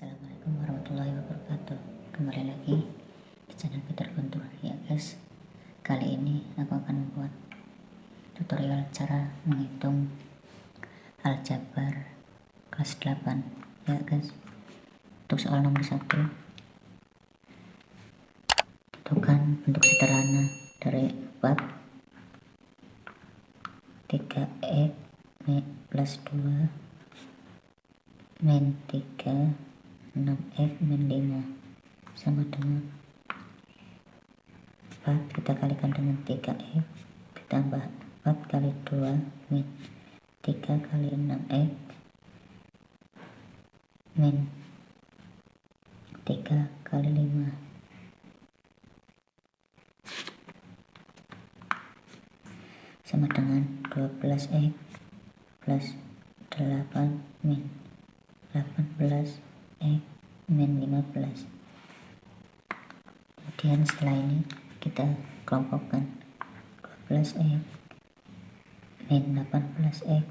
Assalamualaikum warahmatullahi wabarakatuh. Kembali lagi di channel Peter Guntur Ya guys. Kali ini aku akan membuat Tutorial cara menghitung Aljabar Kelas 8 Ya guys. Untuk soal nomor 1 Tentukan bentuk sederhana Dari 4 3 X plus 2 min 3 6F min 5 sama dengan 4 kita kalikan dengan 3F ditambah 4 kali 2 min. 3 kali 6F min. 3 kali 5 sama dengan 12X plus 8 min. 18 E min 15 kemudian setelah ini kita kelompokkan 12 E min 18 E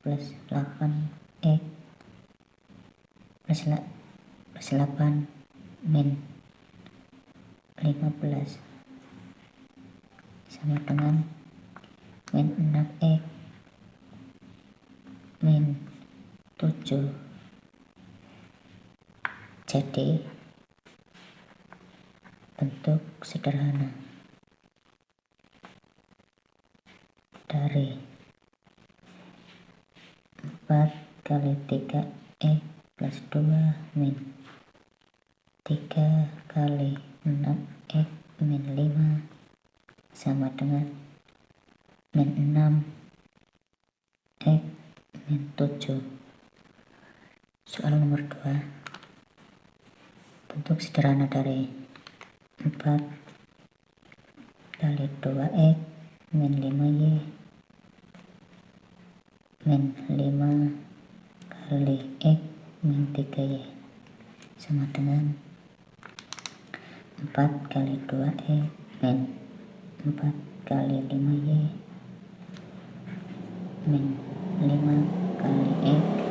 plus 8 E plus, plus 8 min 15 sama dengan min 6 E min 7 jadi bentuk sederhana dari 4 kali 3 E plus 2 min. 3 kali 6 E min 5 sama dengan min 6 E min 7 soal nomor 2 bentuk sederhana dari 4 kali 2x min 5y min 5 kali x min 3y sama dengan 4 kali 2x min 4 kali 5y min 5 kali x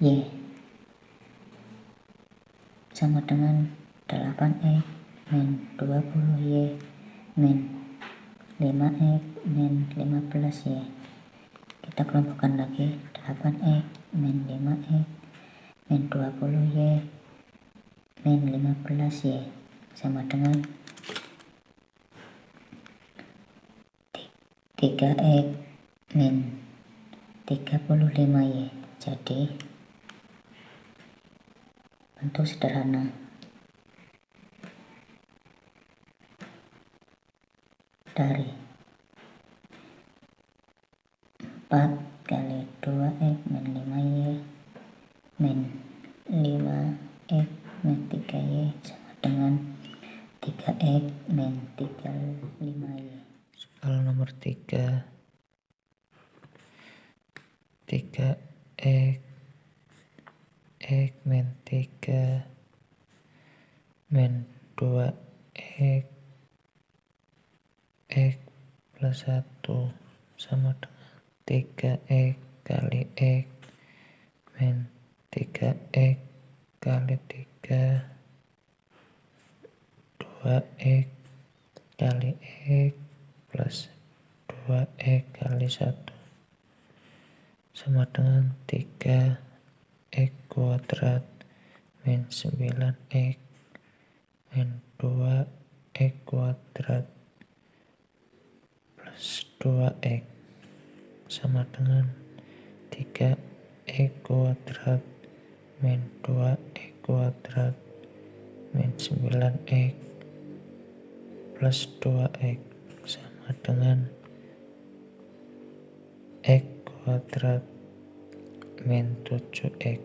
Y sama dengan 8X min 20Y min 5X min 15Y kita kelompokkan lagi 8X min 5X min 20Y min 15Y sama dengan 3X min 35Y jadi bentuk sederhana. Dari. 4 kali 2x min 5y min 5x min 3y sama dengan 3x min 35y soal nomor 3 3x X min 3 min 2 X X plus 1 sama dengan 3 X kali X min 3 X kali 3 2 X kali X plus 2 X kali 1 sama dengan 3 X kuadrat min 9X min 2X kuadrat plus 2X sama dengan 3X kuadrat min 2X kuadrat min 9X plus 2X sama dengan X kuadrat min 7x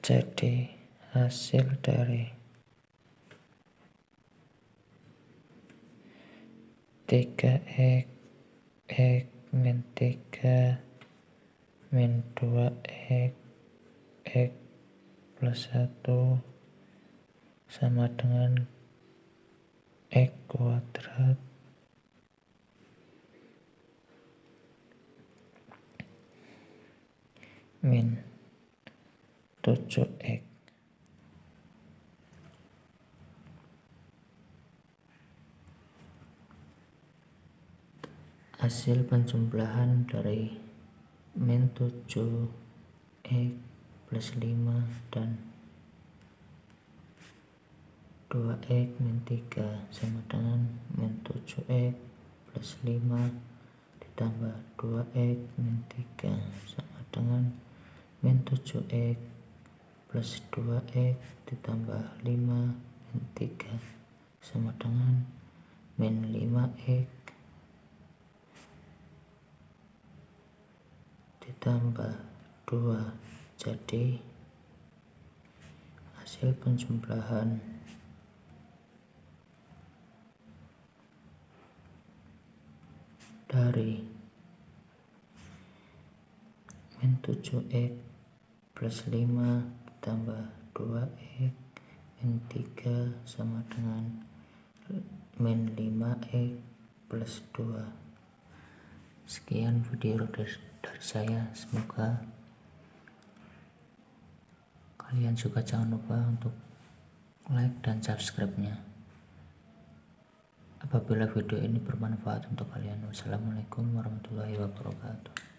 jadi hasil dari 3x x min 3 min 2x x plus 1 sama dengan x kuadrat min. 7x hasil penjumlahan dari min 7 x plus 5 dan 2x min 3 sama dengan min 7x plus 5 ditambah 2x min 3 sama dengan min 7x plus 2x ditambah 5 min 3 sama dengan min 5x ditambah 2 jadi hasil penjumlahan. Dari min 7x plus 5 ditambah 2x min 3 sama dengan min 5x plus 2 sekian video dari saya semoga kalian juga jangan lupa untuk like dan subscribe nya apabila video ini bermanfaat untuk kalian wassalamualaikum warahmatullahi wabarakatuh